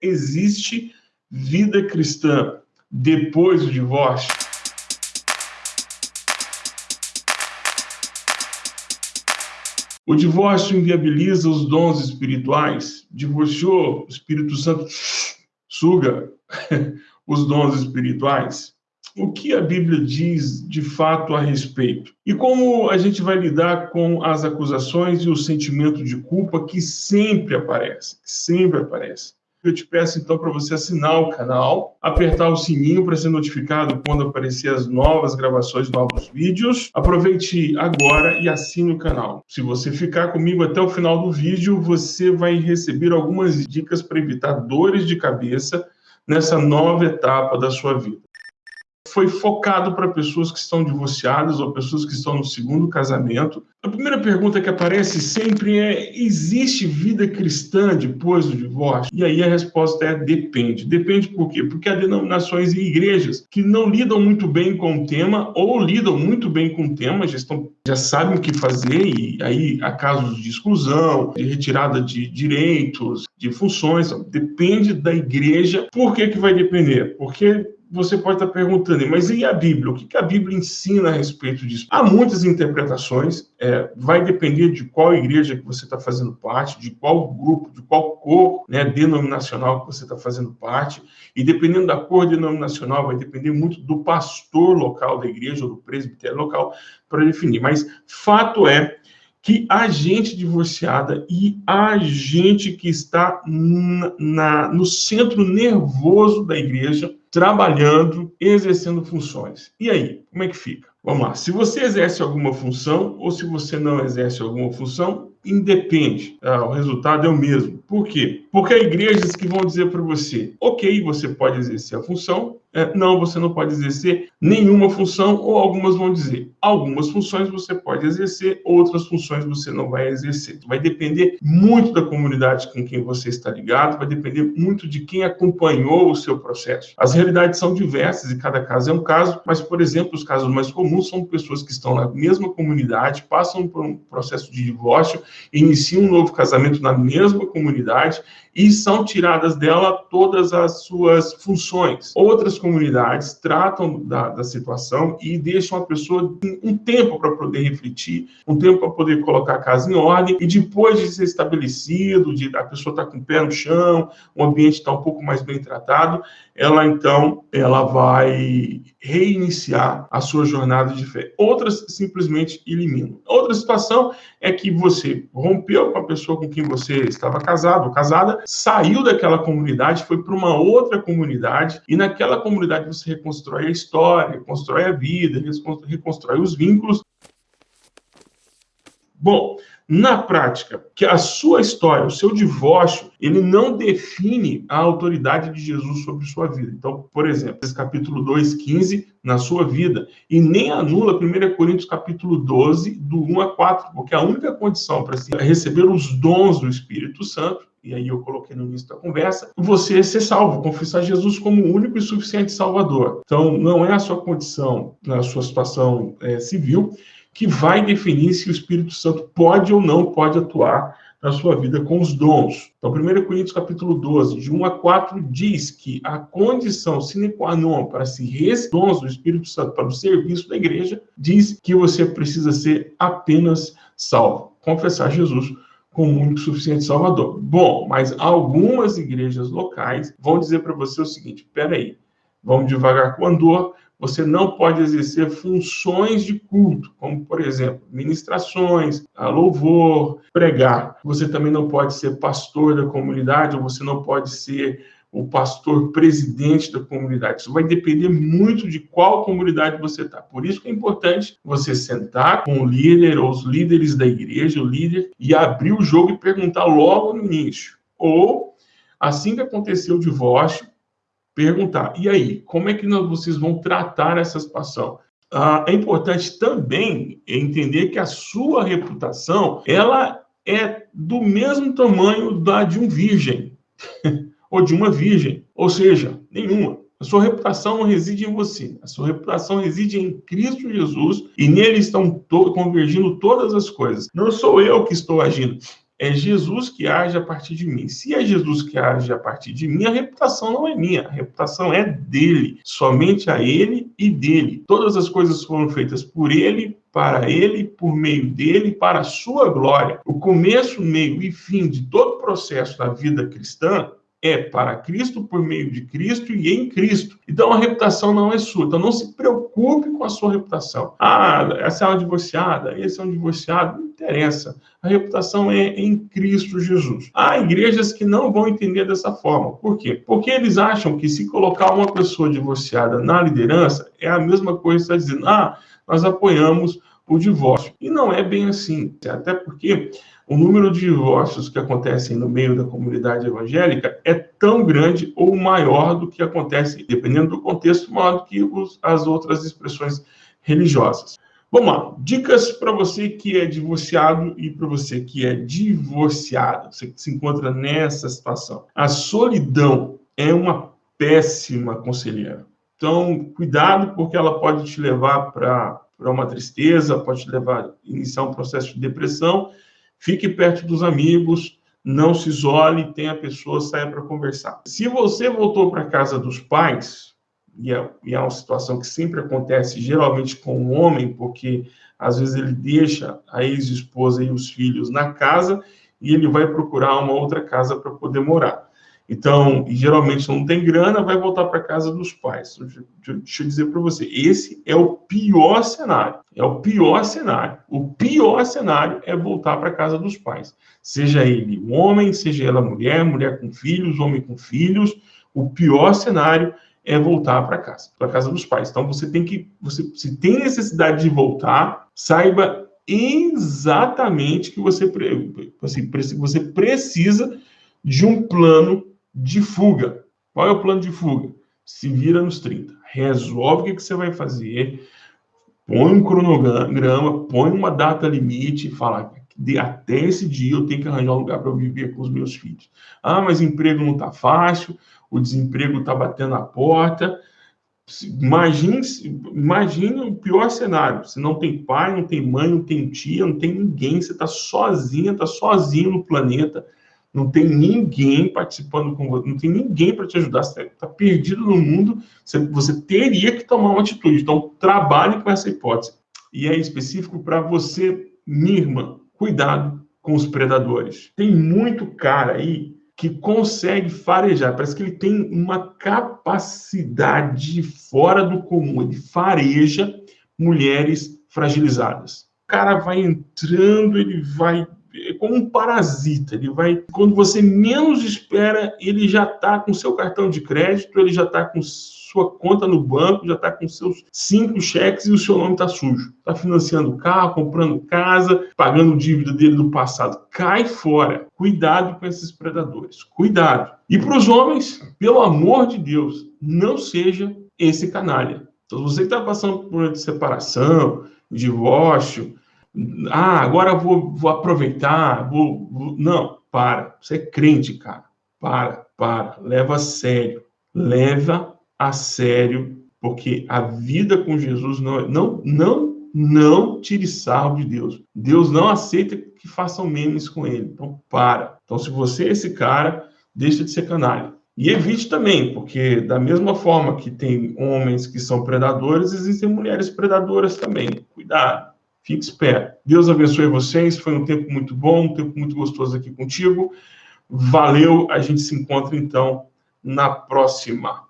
Existe vida cristã depois do divórcio? O divórcio inviabiliza os dons espirituais. Divorciou, o Espírito Santo suga os dons espirituais. O que a Bíblia diz de fato a respeito? E como a gente vai lidar com as acusações e o sentimento de culpa que sempre aparece, sempre aparece? Eu te peço então para você assinar o canal, apertar o sininho para ser notificado quando aparecer as novas gravações, novos vídeos. Aproveite agora e assine o canal. Se você ficar comigo até o final do vídeo, você vai receber algumas dicas para evitar dores de cabeça nessa nova etapa da sua vida foi focado para pessoas que estão divorciadas ou pessoas que estão no segundo casamento. A primeira pergunta que aparece sempre é: existe vida cristã depois do divórcio? E aí a resposta é: depende. Depende por quê? Porque há denominações e igrejas que não lidam muito bem com o tema ou lidam muito bem com o tema, já, estão, já sabem o que fazer, e aí há casos de exclusão, de retirada de direitos, de funções. Depende da igreja. Por que, que vai depender? Porque você pode estar perguntando, mas e a Bíblia? O que a Bíblia ensina a respeito disso? Há muitas interpretações, é, vai depender de qual igreja que você está fazendo parte, de qual grupo, de qual cor né, denominacional que você está fazendo parte, e dependendo da cor denominacional, vai depender muito do pastor local da igreja ou do presbitério local para definir. Mas fato é que a gente divorciada e a gente que está na, no centro nervoso da igreja trabalhando, exercendo funções. E aí, como é que fica? Vamos lá. Se você exerce alguma função ou se você não exerce alguma função, independe. Ah, o resultado é o mesmo. Por quê? Porque há igrejas que vão dizer para você: ok, você pode exercer a função, é, não, você não pode exercer nenhuma função, ou algumas vão dizer, algumas funções você pode exercer, outras funções você não vai exercer. Vai depender muito da comunidade com quem você está ligado, vai depender muito de quem acompanhou o seu processo. As realidades são diversas e cada caso é um caso, mas, por exemplo, os casos mais comuns são pessoas que estão na mesma comunidade, passam por um processo de divórcio, iniciam um novo casamento na mesma comunidade e são tiradas dela todas as suas funções. Outras comunidades tratam da, da situação e deixam a pessoa um tempo para poder refletir, um tempo para poder colocar a casa em ordem e depois de ser estabelecido, de a pessoa estar tá com o pé no chão, o ambiente está um pouco mais bem tratado, ela então ela vai reiniciar a sua jornada de fé. Outras simplesmente eliminam. Outra situação é que você rompeu com a pessoa com quem você estava casado ou casada, saiu daquela comunidade, foi para uma outra comunidade e naquela comunidade você reconstrói a história, reconstrói a vida, reconstrói os vínculos. Bom, na prática, que a sua história, o seu divórcio, ele não define a autoridade de Jesus sobre sua vida. Então, por exemplo, esse capítulo 2, 15, na sua vida, e nem anula 1 Coríntios capítulo 12, do 1 a 4, porque a única condição para receber os dons do Espírito Santo e aí eu coloquei no início da conversa, você ser salvo, confessar Jesus como o único e suficiente Salvador. Então, não é a sua condição, na sua situação é, civil, que vai definir se o Espírito Santo pode ou não pode atuar na sua vida com os dons. Então, 1 Coríntios capítulo 12, de 1 a 4, diz que a condição sine qua non para se receber dons do Espírito Santo para o serviço da igreja, diz que você precisa ser apenas salvo, confessar Jesus como o único suficiente Salvador. Bom, mas algumas igrejas locais vão dizer para você o seguinte: peraí, vamos devagar com andor, você não pode exercer funções de culto, como, por exemplo, ministrações, louvor, pregar. Você também não pode ser pastor da comunidade, ou você não pode ser o pastor presidente da comunidade. Isso vai depender muito de qual comunidade você está. Por isso que é importante você sentar com o líder ou os líderes da igreja, o líder, e abrir o jogo e perguntar logo no início. Ou, assim que aconteceu o divórcio, perguntar: e aí, como é que vocês vão tratar essa situação? Ah, é importante também entender que a sua reputação ela é do mesmo tamanho da de um virgem ou de uma virgem, ou seja, nenhuma. A sua reputação não reside em você, a sua reputação reside em Cristo Jesus e nele estão to convergindo todas as coisas. Não sou eu que estou agindo, é Jesus que age a partir de mim. Se é Jesus que age a partir de mim, a reputação não é minha, a reputação é dele, somente a ele e dele. Todas as coisas foram feitas por ele, para ele, por meio dele, para a sua glória. O começo, meio e fim de todo o processo da vida cristã é para Cristo, por meio de Cristo e em Cristo. Então a reputação não é sua. Então não se preocupe com a sua reputação. Ah, essa é uma divorciada, esse é um divorciado, não interessa. A reputação é em Cristo Jesus. Há igrejas que não vão entender dessa forma. Por quê? Porque eles acham que se colocar uma pessoa divorciada na liderança é a mesma coisa que está dizendo, ah, nós apoiamos o divórcio. E não é bem assim. Até porque o número de divórcios que acontecem no meio da comunidade evangélica é tão grande ou maior do que acontece, dependendo do contexto, maior do que os, as outras expressões religiosas. Vamos lá, dicas para você que é divorciado e para você que é divorciada, você que se encontra nessa situação. A solidão é uma péssima conselheira. Então, cuidado, porque ela pode te levar para uma tristeza, pode te levar a iniciar um processo de depressão Fique perto dos amigos, não se isole, tenha pessoas, saia para conversar. Se você voltou para casa dos pais, e é, e é uma situação que sempre acontece, geralmente com o homem, porque às vezes ele deixa a ex-esposa e os filhos na casa e ele vai procurar uma outra casa para poder morar. Então, geralmente não tem grana, vai voltar para casa dos pais. Deixa eu dizer para você, esse é o pior cenário. É o pior cenário. O pior cenário é voltar para casa dos pais. Seja ele um homem, seja ela mulher, mulher com filhos, homem com filhos. O pior cenário é voltar para casa, para casa dos pais. Então você tem que, você se tem necessidade de voltar, saiba exatamente que você, assim, você precisa de um plano de fuga. Qual é o plano de fuga? Se vira nos 30. Resolve o que, que você vai fazer, põe um cronograma, põe uma data limite e fala, de até esse dia eu tenho que arranjar um lugar para viver com os meus filhos. Ah, mas emprego não está fácil, o desemprego está batendo na porta. Imagine, imagine o pior cenário. Você não tem pai, não tem mãe, não tem tia, não tem ninguém. Você está sozinha, está sozinho no planeta não tem ninguém participando com você, não tem ninguém para te ajudar, você está perdido no mundo, você, você, teria que tomar uma atitude. Então, trabalhe com essa hipótese. E é específico para você, minha irmã, cuidado com os predadores. Tem muito cara aí que consegue farejar, parece que ele tem uma capacidade fora do comum, ele fareja mulheres fragilizadas. O cara vai entrando, ele vai como um parasita. Ele vai, quando você menos espera, ele já está com seu cartão de crédito, ele já está com sua conta no banco, já está com seus cinco cheques e o seu nome está sujo. Está financiando carro, comprando casa, pagando dívida dele do passado. Cai fora. Cuidado com esses predadores. Cuidado. E para os homens, pelo amor de Deus, não seja esse canalha. Então, você que está passando por uma separação, divórcio, ah, agora vou, vou aproveitar, vou, vou, Não, para. Você é crente, cara. Para, para. Leva a sério. Leva a sério, porque a vida com Jesus não, não, não, não tire sarro de Deus. Deus não aceita que façam memes com ele. Então, para. Então, se você é esse cara, deixa de ser canalha. E evite também, porque da mesma forma que tem homens que são predadores, existem mulheres predadoras também. Cuidado. Fique esperto. Deus abençoe vocês. Foi um tempo muito bom, um tempo muito gostoso aqui contigo. Valeu. A gente se encontra então na próxima.